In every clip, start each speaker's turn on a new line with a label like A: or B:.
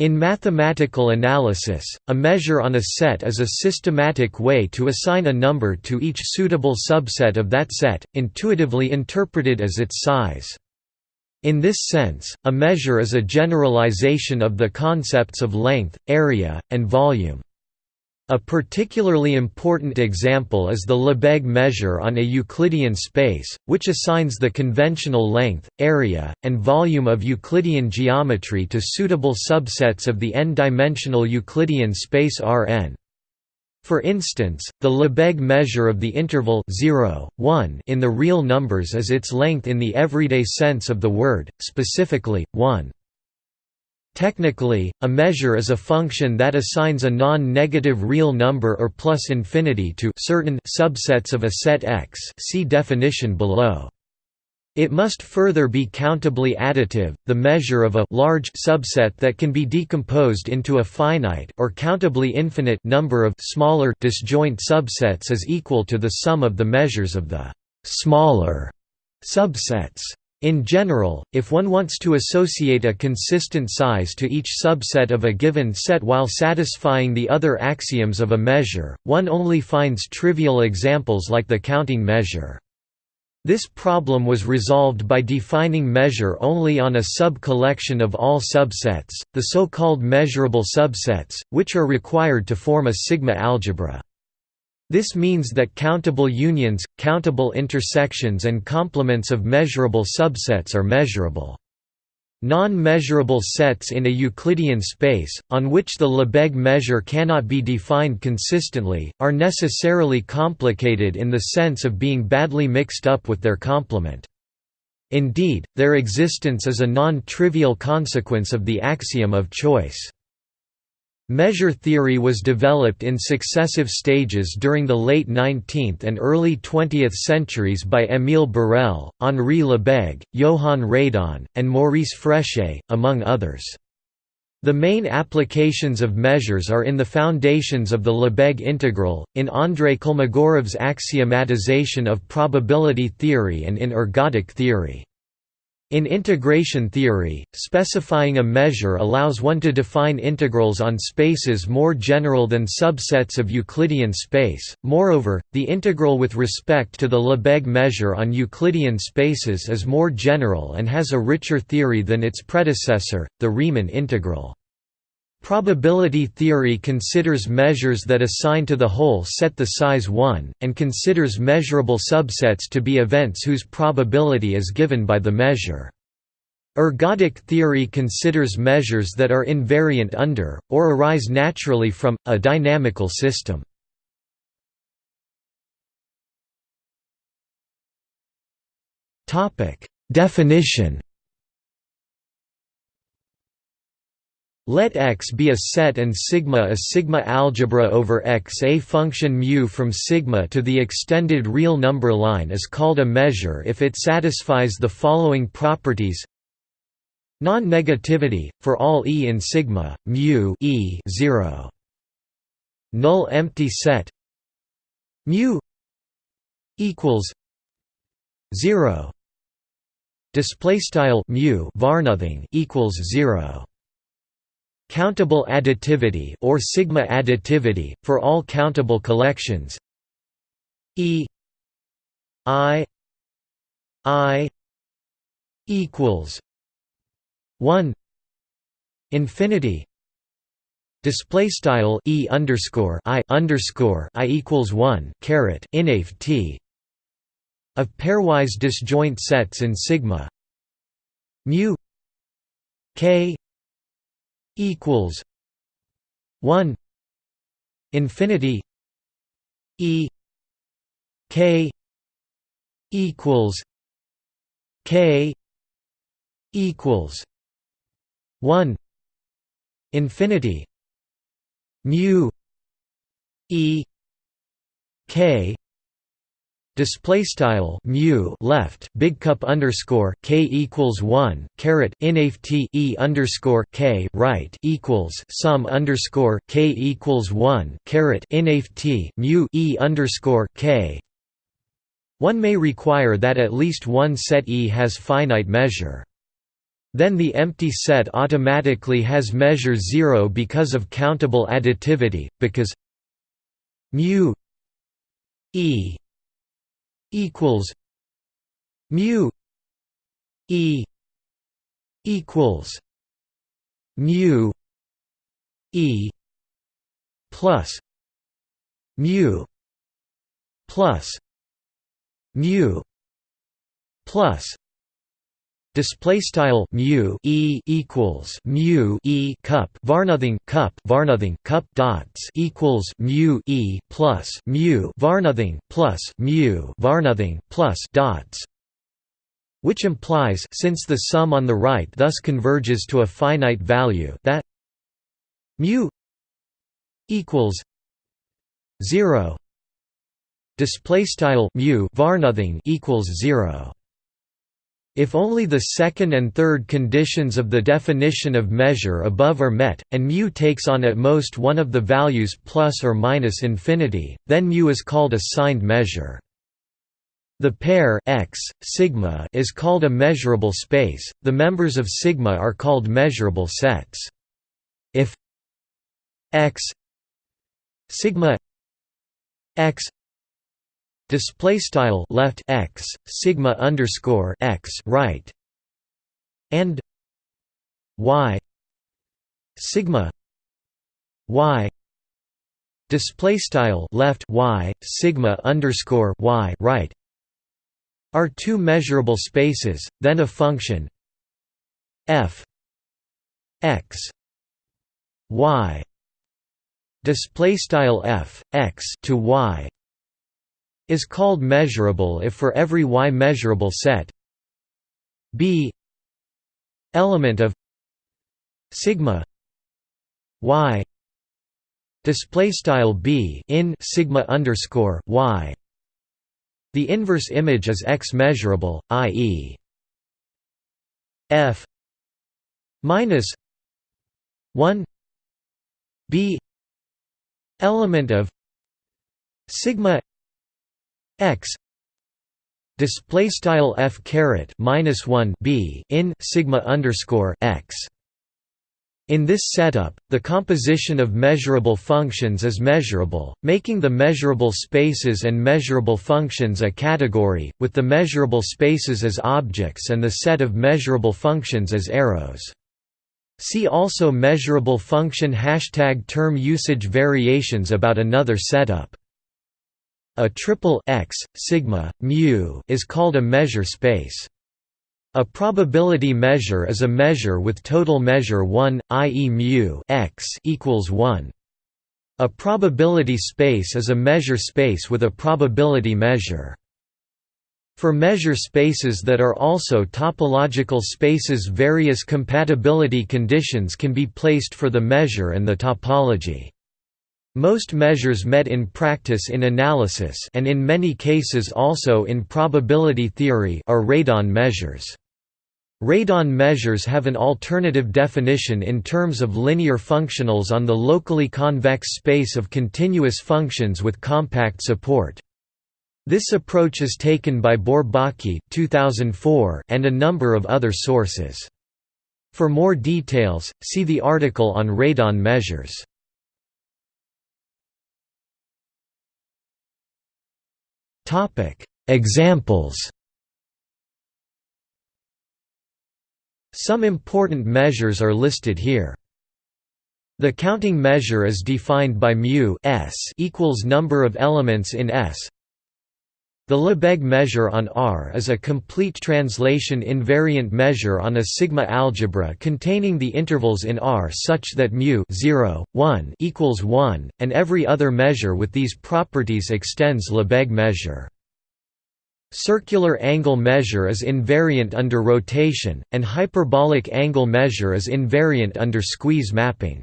A: In mathematical analysis, a measure on a set is a systematic way to assign a number to each suitable subset of that set, intuitively interpreted as its size. In this sense, a measure is a generalization of the concepts of length, area, and volume. A particularly important example is the Lebesgue measure on a Euclidean space, which assigns the conventional length, area, and volume of Euclidean geometry to suitable subsets of the n-dimensional Euclidean space Rn. For instance, the Lebesgue measure of the interval 0, 1 in the real numbers is its length in the everyday sense of the word, specifically, 1. Technically, a measure is a function that assigns a non-negative real number or plus infinity to certain subsets of a set X see definition below. It must further be countably additive, the measure of a large subset that can be decomposed into a finite or countably infinite number of smaller disjoint subsets is equal to the sum of the measures of the smaller subsets. In general, if one wants to associate a consistent size to each subset of a given set while satisfying the other axioms of a measure, one only finds trivial examples like the counting measure. This problem was resolved by defining measure only on a sub-collection of all subsets, the so-called measurable subsets, which are required to form a sigma algebra. This means that countable unions, countable intersections and complements of measurable subsets are measurable. Non-measurable sets in a Euclidean space, on which the Lebesgue measure cannot be defined consistently, are necessarily complicated in the sense of being badly mixed up with their complement. Indeed, their existence is a non-trivial consequence of the axiom of choice. Measure theory was developed in successive stages during the late 19th and early 20th centuries by Émile Borel, Henri Lebesgue, Johann Radon, and Maurice Fréchet, among others. The main applications of measures are in the foundations of the Lebesgue integral, in Andrei Kolmogorov's axiomatization of probability theory and in ergodic theory. In integration theory, specifying a measure allows one to define integrals on spaces more general than subsets of Euclidean space. Moreover, the integral with respect to the Lebesgue measure on Euclidean spaces is more general and has a richer theory than its predecessor, the Riemann integral. Probability theory considers measures that assign to the whole set the size 1, and considers measurable subsets to be events whose probability is given by the measure. Ergodic theory considers measures that are invariant under, or arise naturally from, a dynamical system. Definition Let X be a set and sigma a sigma algebra over X. A function mu from sigma to the extended real number line is called a measure if it satisfies the following properties. Non-negativity for all e in sigma, mu e 0. Null empty set mu equals 0 display style mu varnothing equals 0 Countable additivity or sigma additivity for all countable collections. E I I equals 1 infinity display style E underscore I underscore I equals 1 caret inaf T of pairwise disjoint sets in sigma mu K equals 1 infinity e k equals k equals 1 infinity mu e k display style mu left big cup underscore k equals one caret inaf t e underscore k right equals sum underscore k equals one caret inaf t mu e underscore k. One may require that at least one set E has finite measure. then the empty set automatically has measure 0 because of countable additivity, because mu e equals mu e equals mu e plus mu plus mu plus Display style mu e equals mu e cup varnothing cup varnothing cup dots equals mu e plus mu varnothing plus mu varnothing plus dots, which implies since the sum on the right thus converges to a finite value that mu equals zero. Display style mu varnothing equals zero. If only the second and third conditions of the definition of measure above are met, and μ takes on at most one of the values plus or minus infinity, then μ is called a signed measure. The pair x, sigma is called a measurable space. The members of sigma are called measurable sets. If x sigma x display style left x sigma underscore x right and y sigma y display style left y sigma underscore y right are two measurable spaces then a function f x y display style f x to y is called measurable if for every y measurable set b element of sigma y display style b in sigma underscore y the inverse image is x measurable i.e. f minus 1 b element of sigma x display style f caret minus 1 b in sigma underscore x in this setup, the composition of measurable functions is measurable, making the measurable spaces and measurable functions a category, with the measurable spaces as objects and the set of measurable functions as arrows. See also measurable function hashtag term usage variations about another setup. A triple x, sigma, mu is called a measure space. A probability measure is a measure with total measure 1, i.e. mu x equals 1. A probability space is a measure space with a probability measure. For measure spaces that are also topological spaces various compatibility conditions can be placed for the measure and the topology. Most measures met in practice in analysis and in many cases also in probability theory are radon measures. Radon measures have an alternative definition in terms of linear functionals on the locally convex space of continuous functions with compact support. This approach is taken by Bourbaki 2004 and a number of other sources. For more details, see the article on radon measures. Topic: Examples. Some important measures are listed here. The counting measure is defined by mu equals number of elements in S. The Lebesgue measure on R is a complete translation invariant measure on a sigma algebra containing the intervals in R such that mu 0, 1 equals 1, and every other measure with these properties extends Lebesgue measure. Circular angle measure is invariant under rotation, and hyperbolic angle measure is invariant under squeeze mapping.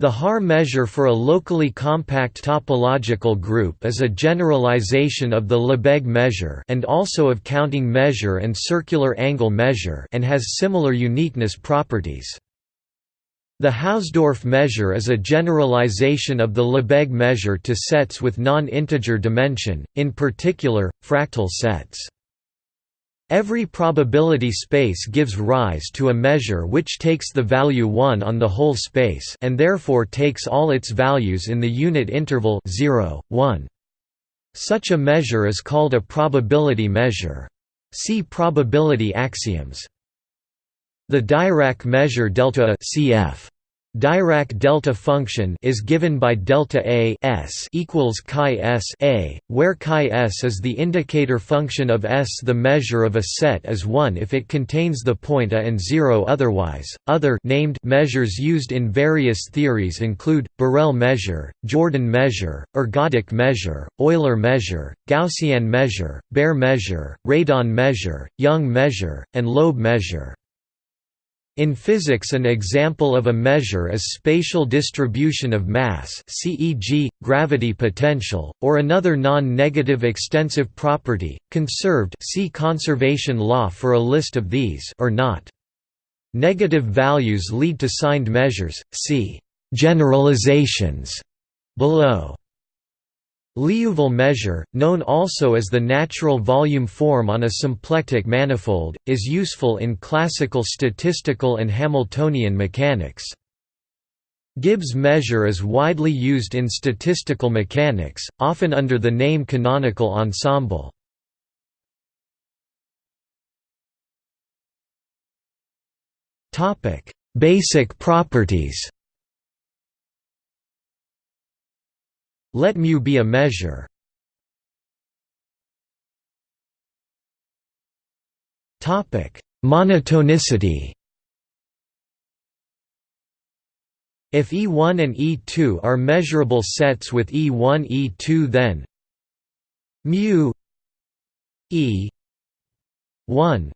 A: The Haar measure for a locally compact topological group is a generalization of the Lebesgue measure and also of counting measure and circular angle measure and has similar uniqueness properties. The Hausdorff measure is a generalization of the Lebesgue measure to sets with non-integer dimension, in particular, fractal sets. Every probability space gives rise to a measure which takes the value 1 on the whole space and therefore takes all its values in the unit interval 0, 1. Such a measure is called a probability measure. See probability axioms. The Dirac measure delta cf Dirac delta function is given by delta a s equals chi s a, where chi s is the indicator function of S. The measure of a set is 1 if it contains the point a and 0 otherwise. Other named measures used in various theories include Borel measure, Jordan measure, ergodic measure, Euler measure, Gaussian measure, Baire measure, Radon measure, Young measure, and Loeb measure. In physics an example of a measure is spatial distribution of mass CEG, gravity potential, or another non-negative extensive property, conserved see conservation law for a list of these or not. Negative values lead to signed measures, see «generalizations» below. Liouville measure, known also as the natural volume form on a symplectic manifold, is useful in classical statistical and Hamiltonian mechanics. Gibbs measure is widely used in statistical mechanics, often under the name canonical ensemble. Basic properties Let μ be a measure. Topic: Monotonicity. If E1 and E2 are measurable sets with E1 E2 then mu E 1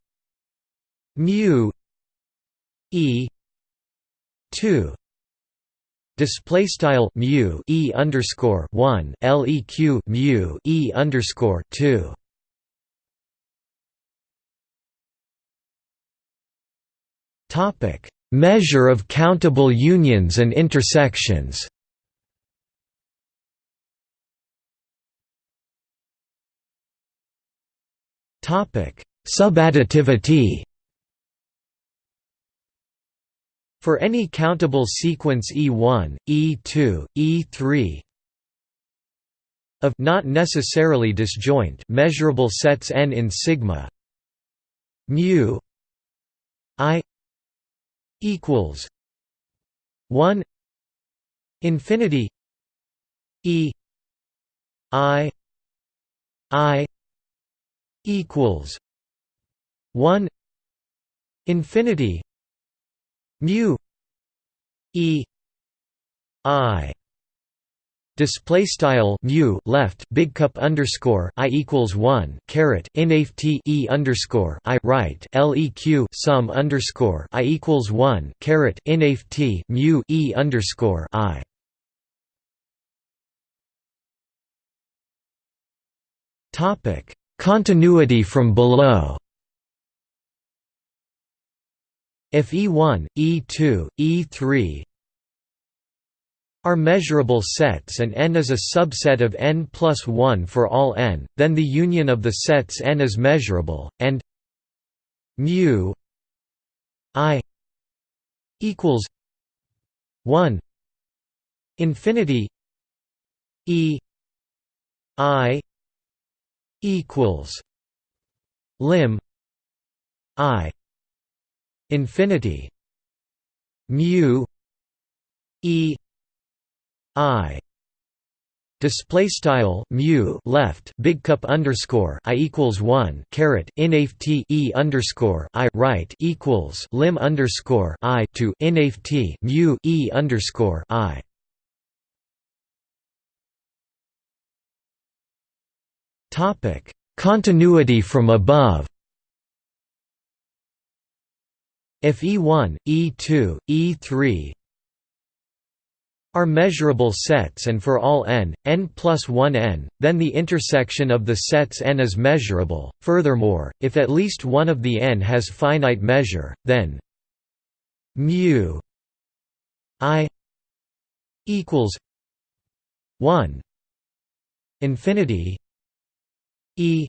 A: mu E 2 Display style mu e underscore one leq mu e underscore two. Topic: Measure of countable unions and intersections. Topic: Subadditivity. For any countable sequence E1, E2, E3 of not necessarily disjoint measurable sets n in sigma mu i equals 1 infinity e i i equals 1 infinity mu e i display style mu left big cup underscore i equals one caret inaf t e underscore i right leq sum underscore i equals one caret inaf t mu e underscore i. Topic continuity from below. If E1, E2, E3 are measurable sets and n is a subset of n plus 1 for all n, then the union of the sets n is measurable, and mu i equals 1 infinity e i equals lim i infinity mu e i display style mu left big cup underscore i equals one caret inaf t e underscore i right equals lim underscore i to inaf t mu e underscore i. Topic continuity from above. If E1, E2, E3 are measurable sets and for all n, n plus 1 n, then the intersection of the sets n is measurable. Furthermore, if at least one of the n has finite measure, then mu i equals 1 infinity e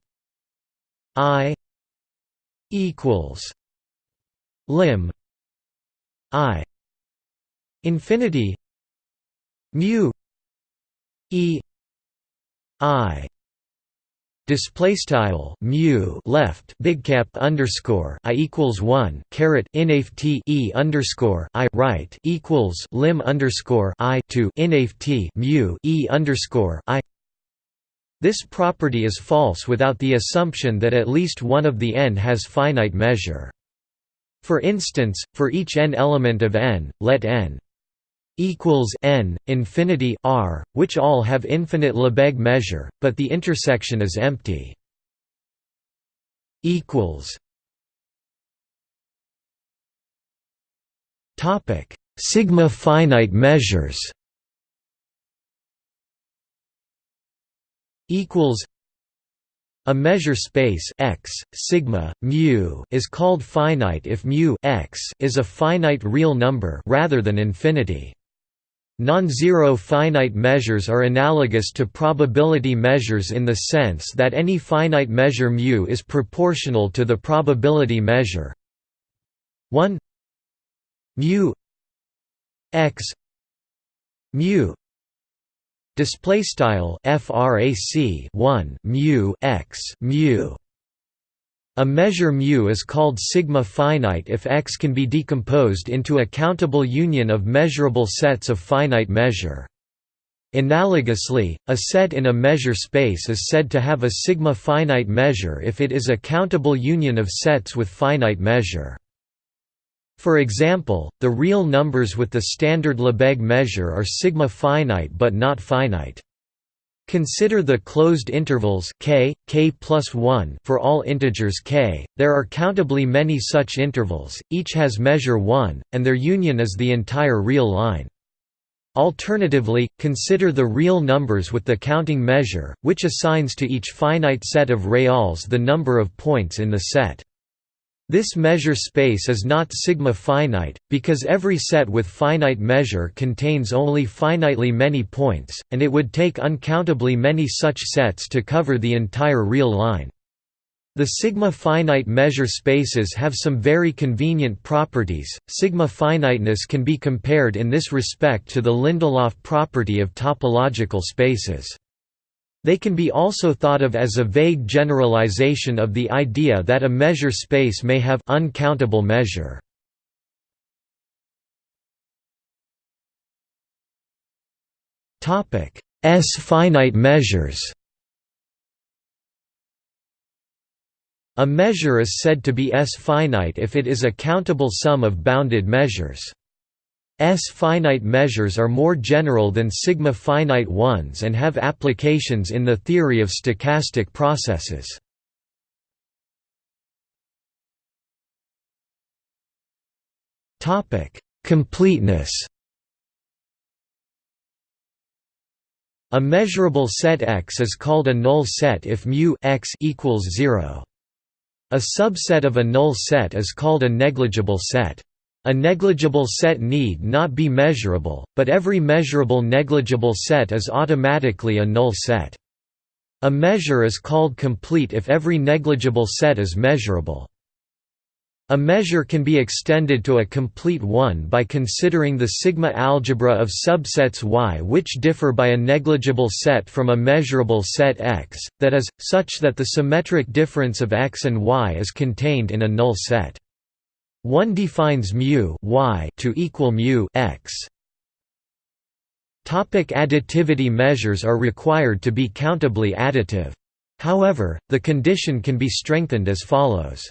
A: i equals lim i infinity mu e i Display style mu left big cap underscore i equals one caret inaf t e underscore i right equals lim underscore i to inaf t mu e underscore i. This property is false without the assumption that at least one of the n has finite measure. For instance, for each n element of n, let n equals n infinity r, which all have infinite Lebesgue measure, but the intersection is empty. Equals. Topic: Sigma finite measures. Equals. A measure space x, sigma, mu is called finite if mu x is a finite real number rather than infinity. Non-zero finite measures are analogous to probability measures in the sense that any finite measure μ is proportional to the probability measure 1 mu x mu display style frac 1 mu x mu a measure mu is called sigma finite if X can be decomposed into a countable union of measurable sets of finite measure. Analogously, a set in a measure space is said to have a sigma finite measure if it is a countable union of sets with finite measure. For example, the real numbers with the standard Lebesgue measure are sigma finite but not finite. Consider the closed intervals k, k plus 1 for all integers k. There are countably many such intervals, each has measure 1, and their union is the entire real line. Alternatively, consider the real numbers with the counting measure, which assigns to each finite set of reals the number of points in the set. This measure space is not sigma finite, because every set with finite measure contains only finitely many points, and it would take uncountably many such sets to cover the entire real line. The sigma finite measure spaces have some very convenient properties. Sigma finiteness can be compared in this respect to the Lindelöf property of topological spaces. They can be also thought of as a vague generalization of the idea that a measure space may have uncountable measure. Topic: S finite measures. A measure is said to be S finite if it is a countable sum of bounded measures. S-finite measures are more general than sigma-finite ones and have applications in the theory of stochastic processes. Completeness A measurable set X is called a null set if mu x equals 0. A subset of a null set is called a negligible set. A negligible set need not be measurable, but every measurable negligible set is automatically a null set. A measure is called complete if every negligible set is measurable. A measure can be extended to a complete one by considering the sigma algebra of subsets Y which differ by a negligible set from a measurable set X, that is, such that the symmetric difference of X and Y is contained in a null set. One defines mu y to equal mu x. Topic additivity measures are required to be countably additive. However, the condition can be strengthened as follows.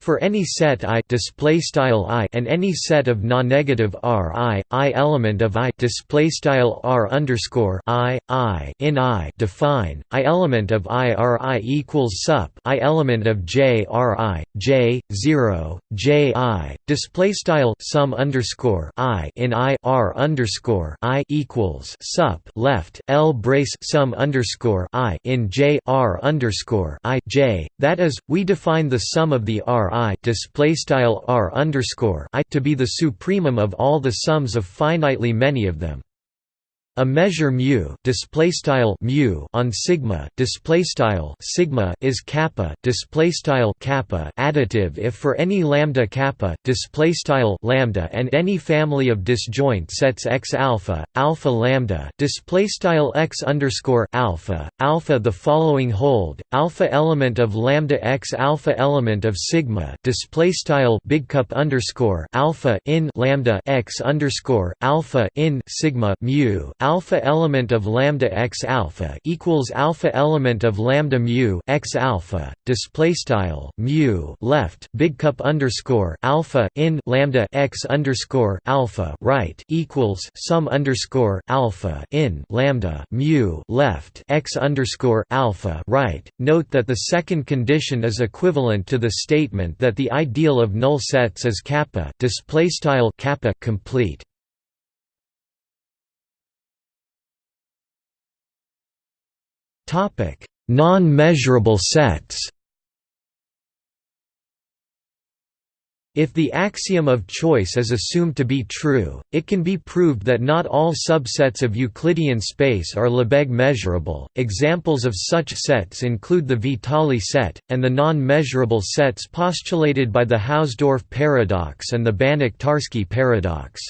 A: For any set I display style I and any set of non-negative R I, I element of I display style R underscore I, I in I define I element of I R I equals sup I element of J R I J zero J I display style sum underscore I in I R underscore I equals sup left L brace sum underscore I in J R underscore I J that is we define the sum of the R I display style R underscore I to be the supremum of all the sums of finitely many of them. A measure mu display style mu on sigma display style sigma is kappa display style kappa additive if for any lambda kappa display style lambda and any family of disjoint sets x alpha alpha lambda display style x underscore alpha alpha the following hold alpha element of lambda x alpha element of sigma display style big cup underscore alpha in lambda x underscore alpha in sigma mu alpha element of lambda x alpha equals alpha element of lambda mu x alpha display style mu left big cup underscore alpha in lambda x underscore alpha right equals sum underscore alpha in lambda mu left x underscore alpha right. Note that the second condition is equivalent to the statement that the ideal of null sets is kappa display style kappa complete. Topic: Non-measurable sets. If the axiom of choice is assumed to be true, it can be proved that not all subsets of Euclidean space are Lebesgue measurable. Examples of such sets include the Vitali set, and the non measurable sets postulated by the Hausdorff paradox and the Banach Tarski paradox.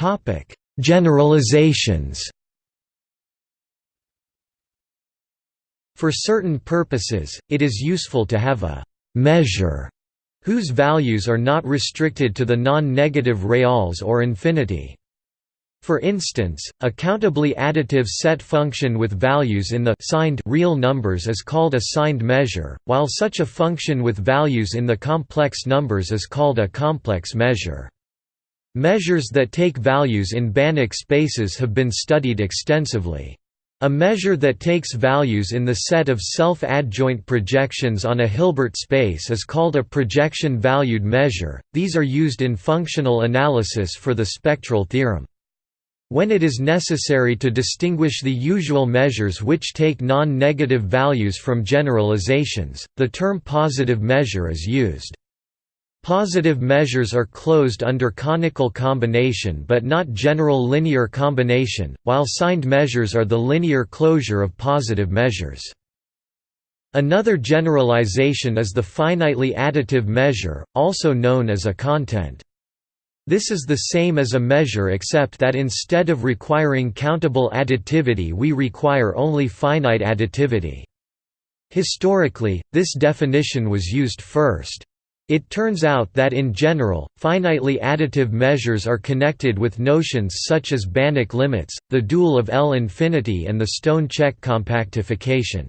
A: Topic: Generalizations. For certain purposes, it is useful to have a measure whose values are not restricted to the non-negative reals or infinity. For instance, a countably additive set function with values in the signed real numbers is called a signed measure, while such a function with values in the complex numbers is called a complex measure. Measures that take values in Banach spaces have been studied extensively. A measure that takes values in the set of self-adjoint projections on a Hilbert space is called a projection-valued measure. These are used in functional analysis for the spectral theorem. When it is necessary to distinguish the usual measures which take non-negative values from generalizations, the term positive measure is used. Positive measures are closed under conical combination but not general linear combination, while signed measures are the linear closure of positive measures. Another generalization is the finitely additive measure, also known as a content. This is the same as a measure except that instead of requiring countable additivity we require only finite additivity. Historically, this definition was used first. It turns out that in general, finitely additive measures are connected with notions such as Banach limits, the dual of L infinity and the Stone-Čech compactification.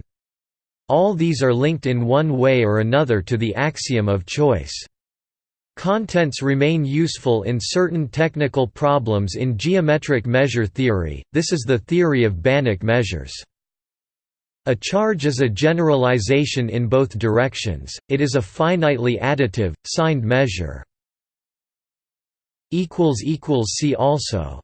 A: All these are linked in one way or another to the axiom of choice. Contents remain useful in certain technical problems in geometric measure theory, this is the theory of Banach measures. A charge is a generalization in both directions, it is a finitely additive, signed measure. See also